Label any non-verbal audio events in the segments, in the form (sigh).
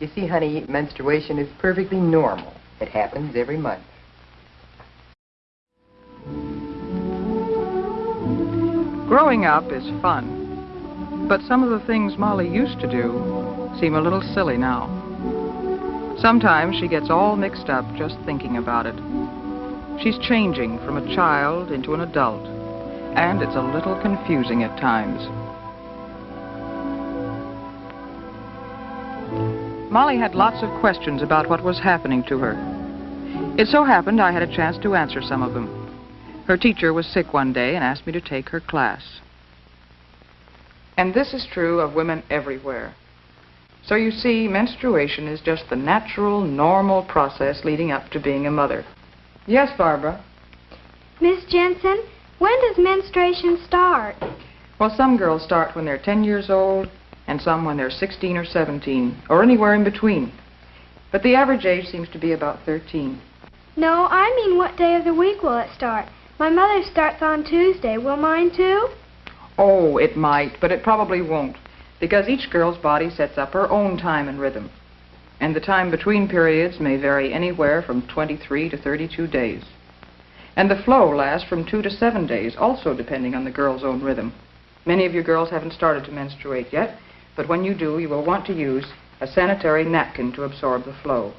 You see, honey, menstruation is perfectly normal. It happens every month. Growing up is fun, but some of the things Molly used to do seem a little silly now. Sometimes she gets all mixed up just thinking about it. She's changing from a child into an adult, and it's a little confusing at times. Molly had lots of questions about what was happening to her. It so happened I had a chance to answer some of them. Her teacher was sick one day and asked me to take her class. And this is true of women everywhere. So you see, menstruation is just the natural, normal process leading up to being a mother. Yes, Barbara? Miss Jensen, when does menstruation start? Well, some girls start when they're 10 years old, and some when they're 16 or 17, or anywhere in between. But the average age seems to be about 13. No, I mean what day of the week will it start? My mother starts on Tuesday. Will mine too? Oh, it might, but it probably won't, because each girl's body sets up her own time and rhythm. And the time between periods may vary anywhere from 23 to 32 days. And the flow lasts from two to seven days, also depending on the girl's own rhythm. Many of you girls haven't started to menstruate yet, but when you do, you will want to use a sanitary napkin to absorb the flow.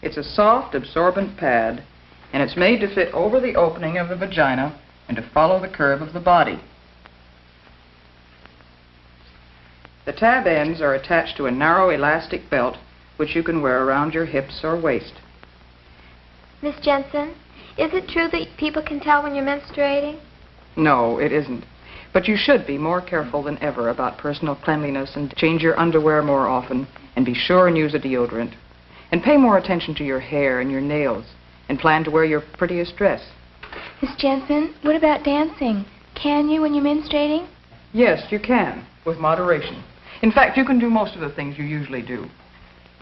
It's a soft, absorbent pad and it's made to fit over the opening of the vagina and to follow the curve of the body. The tab ends are attached to a narrow elastic belt which you can wear around your hips or waist. Miss Jensen, is it true that people can tell when you're menstruating? No, it isn't. But you should be more careful than ever about personal cleanliness and change your underwear more often and be sure and use a deodorant. And pay more attention to your hair and your nails and plan to wear your prettiest dress. Miss Jensen, what about dancing? Can you when you're menstruating? Yes, you can, with moderation. In fact, you can do most of the things you usually do.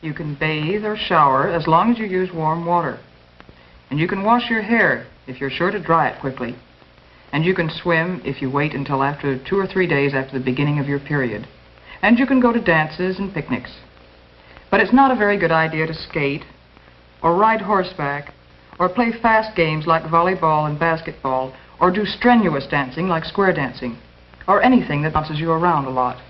You can bathe or shower as long as you use warm water. And you can wash your hair if you're sure to dry it quickly. And you can swim if you wait until after two or three days after the beginning of your period. And you can go to dances and picnics. But it's not a very good idea to skate or ride horseback or play fast games like volleyball and basketball, or do strenuous dancing like square dancing, or anything that bounces you around a lot.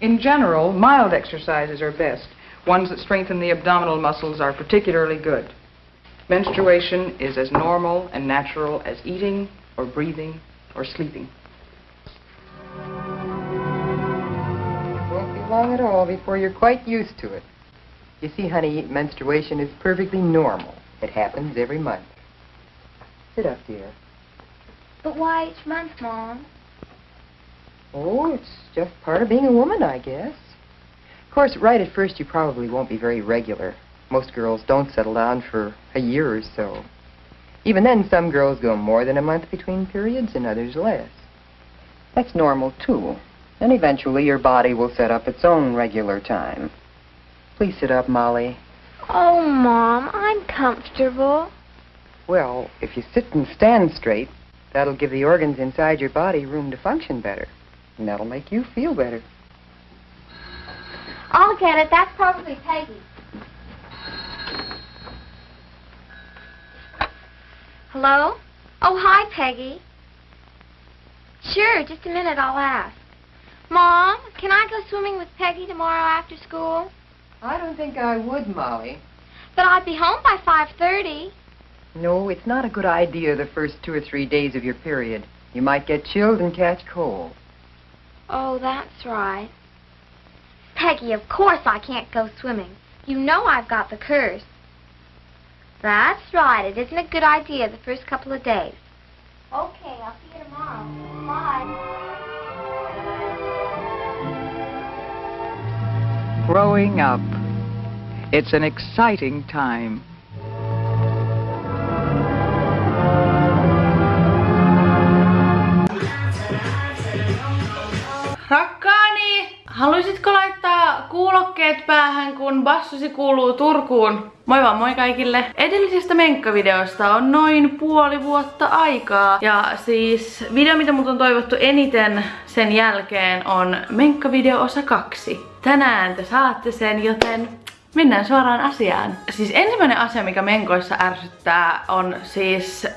In general, mild exercises are best. Ones that strengthen the abdominal muscles are particularly good. Menstruation is as normal and natural as eating or breathing or sleeping. It won't be long at all before you're quite used to it. You see, honey, menstruation is perfectly normal. It happens every month. Sit up, dear. But why each month, Mom? Oh, it's just part of being a woman, I guess. Of course, right at first, you probably won't be very regular. Most girls don't settle down for a year or so. Even then, some girls go more than a month between periods and others less. That's normal, too. And eventually, your body will set up its own regular time. Please sit up, Molly. Oh, Mom, I'm comfortable. Well, if you sit and stand straight, that'll give the organs inside your body room to function better. And that'll make you feel better. I'll get it. That's probably Peggy. Hello? Oh, hi, Peggy. Sure, just a minute, I'll ask. Mom, can I go swimming with Peggy tomorrow after school? I don't think I would, Molly. But I'd be home by 5.30. No, it's not a good idea the first two or three days of your period. You might get chilled and catch cold. Oh, that's right. Peggy, of course I can't go swimming. You know I've got the curse. That's right. It isn't a good idea the first couple of days. Okay, I'll see you tomorrow. Bye. Growing up. It's an exciting time. Rakkaani, haluaisitko laittaa kuulokkeet päähän, kun bassusi kuuluu Turkuun? Moi vaan moi kaikille! Edellisestä menkkavideosta on noin puoli vuotta aikaa. Ja siis video, mitä mut on toivottu eniten sen jälkeen on menkkavideo osa kaksi. tänään te saatte sen, joten Mennään suoraan asiaan. Siis ensimmäinen asia, mikä menkoissa ärsyttää, on siis ö,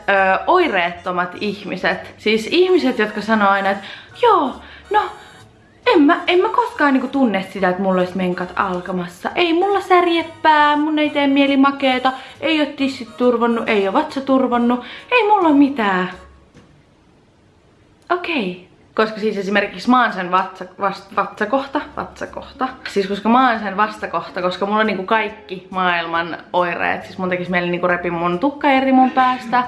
oireettomat ihmiset. Siis ihmiset, jotka sanoo aina, että joo, no en mä, en mä koskaan niinku tunne sitä, että mulla olisi menkat alkamassa. Ei mulla särjeppää, mun ei tee mieli makeeta, ei oo tissit turvonnut, ei oo vatsa turvonnut, ei mulla mitään. Okei. Okay. Koska siis esimerkiksi mä oon sen vatsa, vast, vatsakohta, vatsakohta. Siis koska mä oon sen vastakohta, koska mulla on niinku kaikki maailman oireet. Siis mun tekis mieli niinku repi mun tukka eri mun päästä.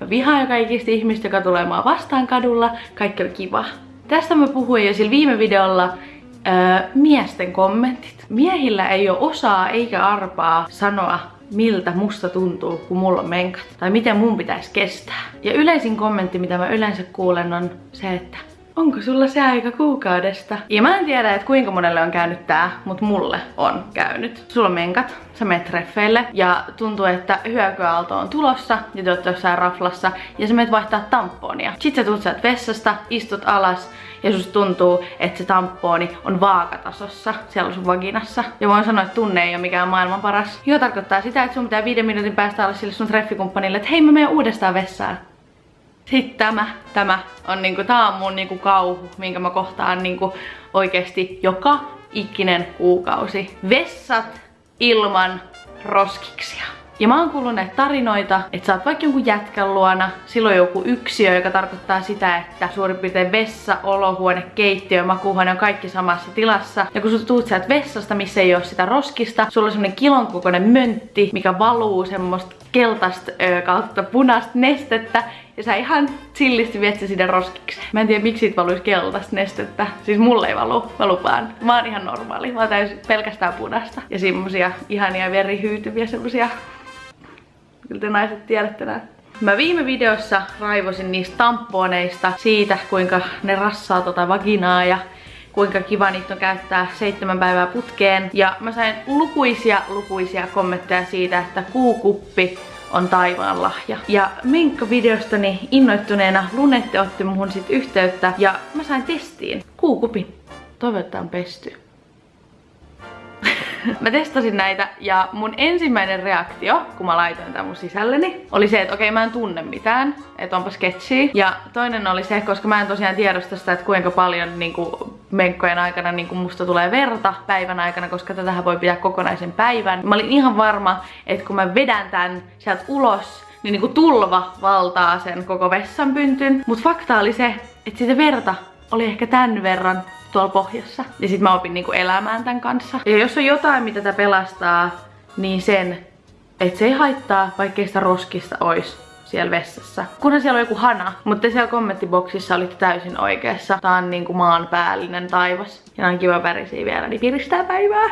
Mä vihaan kaikista ihmistä, joka tulee mua vastaan kadulla. Kaikki on kiva. Tästä mä puhuin jo sillä viime videolla öö, miesten kommentit. Miehillä ei ole osaa eikä arpaa sanoa miltä musta tuntuu, kun mulla on menkat. Tai miten mun pitäisi kestää. Ja yleisin kommentti, mitä mä yleensä kuulen, on se, että onko sulla se aika kuukaudesta? Ja mä en tiedä, että kuinka monelle on käynyt tää, mutta mulle on käynyt. Sulla on menkat, sä menet treffeille ja tuntuu, että hyökyaalto on tulossa ja te olette jossain raflassa ja sä menet vaihtaa tamponia. Sitten sä tulet sieltä vessasta, istut alas ja susta tuntuu, että se tamponi on vaakatasossa siellä sun vaginassa. Ja voin sanoa, että tunne ei ole mikään maailman paras. Joo tarkoittaa sitä, että sun pitää viiden minuutin päästä olla sille sun treffikumppanille, että hei mä menen uudestaan vessaan. Sitten tämä, tämä on niinku, tää on mun niinku kauhu, minkä mä kohtaan niinku oikeesti joka ikinen kuukausi. Vessat ilman roskiksia. Ja mä oon kuullut näitä tarinoita, että sä oot vaikka jonkun jätkän luona, silloin joku yksiö, joka tarkoittaa sitä, että suurin piirtein vessa, olohuone, keittiö, makuuhuone on kaikki samassa tilassa. Ja kun sä tuut sieltä vessasta, missä ei ole sitä roskista, sulla on semmonen kilon kokoinen möntti, mikä valuu semmoista keltaista kautta punaista nestettä, ja sä ihan chillisti viet se sinne roskikseen. Mä en tiedä miksi siitä valuisi keltaista nestettä. Siis mulle ei valu, mä lupaan. Mä oon ihan normaali. Mä oon täysin pelkästään punaista. Ja semmosia ihania verihyytyviä semmosia Kyllä te naiset tiedätte nää. Mä viime videossa raivosin niistä tamponeista, siitä kuinka ne rassaa tota vaginaa ja kuinka kiva niitä on käyttää seitsemän päivää putkeen. Ja mä sain lukuisia, lukuisia kommentteja siitä, että kuukuppi on taivaan lahja. Ja Minkka-videostani innoittuneena Lunette otti muhun sit yhteyttä ja mä sain testiin kuukupin. Toivottavasti on pesty. (laughs) mä testasin näitä ja mun ensimmäinen reaktio, kun mä laitoin tämän mun sisälleni, oli se, että okei okay, mä en tunne mitään, että onpa sketchiä. Ja toinen oli se, koska mä en tosiaan tiedosta sitä, että kuinka paljon niinku, menkkojen aikana niinku, musta tulee verta päivän aikana, koska tätähän voi pitää kokonaisen päivän. Mä olin ihan varma, että kun mä vedän tän sieltä ulos, niin niinku tulva valtaa sen koko vessanpyntyn. Mut fakta oli se, että sitä verta oli ehkä tän verran tuolla pohjassa. Ja sit mä opin niinku elämään tämän kanssa. Ja jos on jotain, mitä tätä pelastaa, niin sen, että se ei haittaa, vaikkei sitä roskista ois siellä vessassa. Kunhan siellä on joku hana, mutta siellä kommenttiboksissa olitte täysin oikeassa. Tää on niinku maanpäällinen taivas. Ja on kiva värisiä vielä, niin piristää päivää.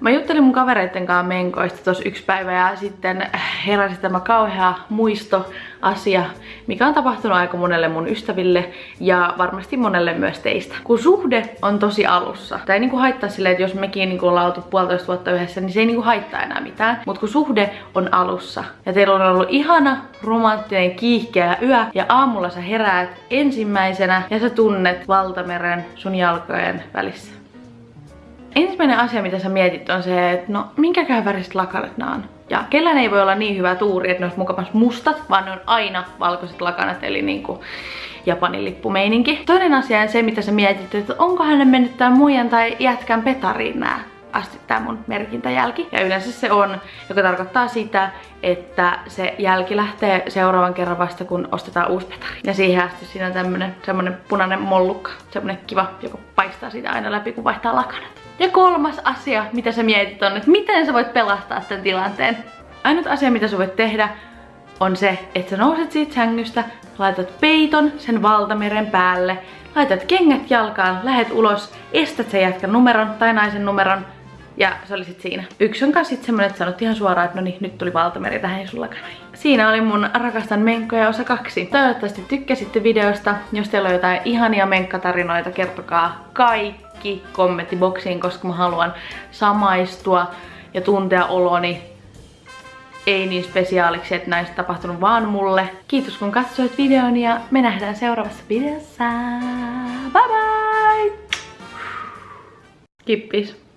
Mä juttelin mun kavereitten kanssa menkoista tos yksi päivä ja sitten heräsi tämä kauhea muistoasia, mikä on tapahtunut aika monelle mun ystäville ja varmasti monelle myös teistä. Kun suhde on tosi alussa, tai ei niinku haittaa silleen, että jos mekin niinku ollaan oltu puolitoista vuotta yhdessä, niin se ei niinku haittaa enää mitään. Mutta kun suhde on alussa ja teillä on ollut ihana, romanttinen, kiihkeä yö ja aamulla sä heräät ensimmäisenä ja sä tunnet valtameren sun jalkojen välissä Ensimmäinen asia, mitä sä mietit, on se, että no minkäkään väriset lakanat nää on. Ja kellään ei voi olla niin hyvä tuuri, että ne olisi mustat, vaan ne on aina valkoiset lakanat, eli niinku Japanin lippumeininki. Toinen asia on se, mitä sä mietit, että onko hänen mennyt tämän muijan tai jätkän petariin nää asti tämä mun merkintäjälki. Ja yleensä se on, joka tarkoittaa sitä, että se jälki lähtee seuraavan kerran vasta, kun ostetaan uusi petari. Ja siihen asti siinä on tämmönen semmonen punainen mollukka, semmonen kiva, joka paistaa sitä aina läpi, kun vaihtaa lakanat. Ja kolmas asia, mitä sä mietit on, että miten sä voit pelastaa tämän tilanteen. Ainut asia, mitä sä voit tehdä, on se, että sä nouset siitä sängystä, laitat peiton sen valtameren päälle, laitat kengät jalkaan, lähet ulos, estät sen jätkän numeron tai naisen numeron, ja se oli sit siinä. Yksi on kanssa sit semmonen, että sanot ihan suoraan, että no niin, nyt tuli valtameri tähän sulla kanoi. Siinä oli mun rakastan menkkoja osa kaksi. Toivottavasti tykkäsitte videosta. Jos teillä on jotain ihania menkkatarinoita, kertokaa kaikki kommenttiboksiin, koska mä haluan samaistua ja tuntea oloni ei niin spesiaaliksi, että näistä tapahtunut vaan mulle. Kiitos kun katsoit videon ja me nähdään seuraavassa videossa. Bye bye! Kippis.